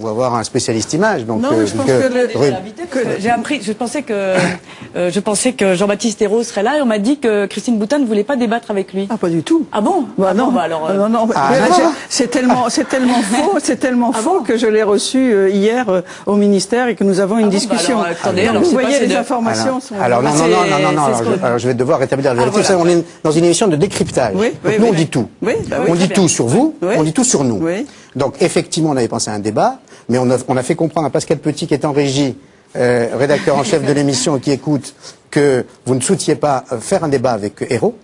ou avoir un spécialiste image. Donc, Non, mais je pense que j'ai appris, je pensais que euh, je pensais que Jean-Baptiste Hérault serait là et on m'a dit que Christine Boutin ne voulait pas débattre avec lui. Ah, pas du tout. Ah bon? Bah Ah non, bon, bah alors, euh, non, non, Ah, mais d'accord. j'ai- c'est tellement, c'est tellement faux, c'est tellement Ah faux bon? que je l'ai reçu euh, hier euh, au ministère et que nous avons une Ah bah discussion. alors, attendez, alors, vous voyez, les de- informations Alors, sont. alors non, non, non, non, non, non, alors, je, alors, vais devoir rétablir la vérité. voilà. Vous savez, on est dans une émission de décryptage. Oui, oui, Donc, nous, on dit tout. Oui, bah oui, on dit tout sur vous, Oui. on dit tout sur nous. Donc, effectivement, on avait pensé à un débat, mais on a, fait comprendre à Pascal Petit, qui est en régie, euh, rédacteur en chef de l'émission, qui écoute, que vous ne soutiez pas euh, faire un débat avec Hérault.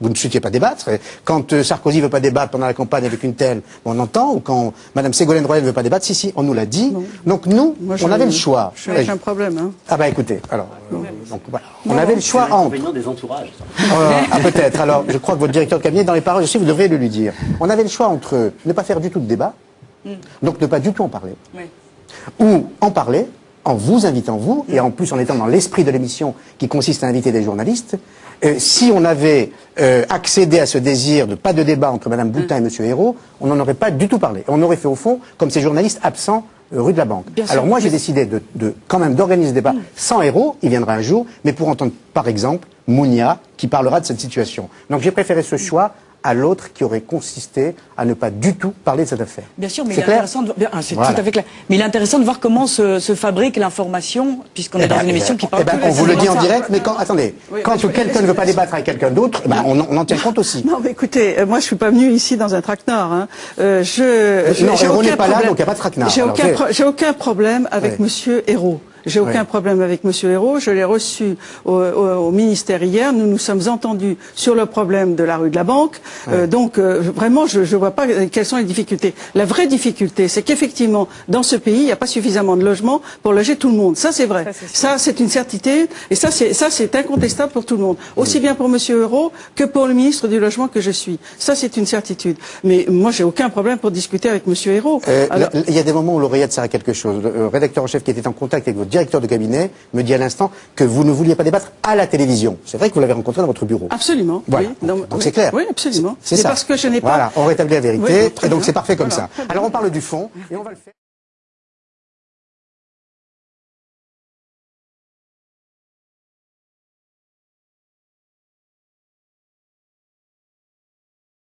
Vous ne souhaitiez pas débattre. Quand euh, Sarkozy veut pas débattre pendant la campagne avec une telle, on entend. Ou quand Madame Ségolène Royal ne veut pas débattre, si, si, on nous l'a dit. Donc nous, Moi, on avait le choix. Je suis avec un problème. Hein. Ah bah écoutez, alors, euh, donc, voilà. on avait le choix entre. Des entourages. Euh, ah peut-être. Alors, je crois que votre directeur de cabinet, dans les paroles aussi, vous devriez le lui dire. On avait le choix entre ne pas faire du tout de débat, donc ne pas du tout en parler, Oui. ou en parler en vous invitant vous, et en plus en étant dans l'esprit de l'émission qui consiste à inviter des journalistes. Euh, si on avait euh, accédé à ce désir de pas de débat entre Madame Boutin et Monsieur Hérault, on n'en aurait pas du tout parlé. On aurait fait au fond comme ces journalistes absents euh, rue de la Banque. Bien sûr. Alors moi j'ai décidé de, de- quand même d'organiser ce débat sans Hérault, il viendra un jour, mais pour entendre par exemple Mounia qui parlera de cette situation. Donc j'ai préféré ce choix à l'autre qui aurait consisté à ne pas du tout parler de cette affaire. Bien sûr, mais il C'est est intéressant de, bien, ah, c'est Voilà. tout à fait clair. Mais il est intéressant de voir comment se, se fabrique l'information, puisqu'on est Eh dans ben, une eh émission ben, qui parle eh ben, on vous le dit de en ça. direct, mais quand, attendez, Oui, quand je- quelqu'un ne veut pas débattre avec quelqu'un d'autre, eh ben, on, en- on en tient compte aussi. Non, mais écoutez, euh, moi je suis pas venu ici dans un traquenard. Hein. Euh, je, je- non, Hérault aucun n'est pas là, problème. donc il y a pas de traquenard. J'ai Alors, aucun, c'est- pro- j'ai aucun problème avec Oui. Monsieur Hérault. J'ai aucun Oui. problème avec Monsieur Hérault. Je l'ai reçu au, au- au ministère hier. Nous nous sommes entendus sur le problème de la rue de la Banque. Euh, donc euh, vraiment, je ne vois pas quelles sont les difficultés. La vraie difficulté, c'est qu'effectivement, dans ce pays, il n'y a pas suffisamment de logements pour loger tout le monde. Ça, c'est vrai. Ça, c'est une certitude. Et ça, c'est ça, c'est incontestable pour tout le monde. Aussi bien pour Monsieur Hérault que pour le ministre du Logement que je suis. Ça, c'est une certitude. Mais moi, j'ai aucun problème pour discuter avec Monsieur Hérault. Euh, Alors- Il y a des moments où l'oreillette sert à quelque chose. Le rédacteur en chef qui était en contact avec votre directeur de cabinet me dit à l'instant que vous ne vouliez pas débattre à la télévision. C'est vrai que vous l'avez rencontré dans votre bureau. Absolument. Voilà. Oui. Donc oui. c'est clair. Oui, absolument. C'est ça. parce que je n'ai pas. Voilà, on rétablit la vérité, Oui, et donc c'est parfait comme Voilà, ça. Alors on parle du fond, et on va le faire.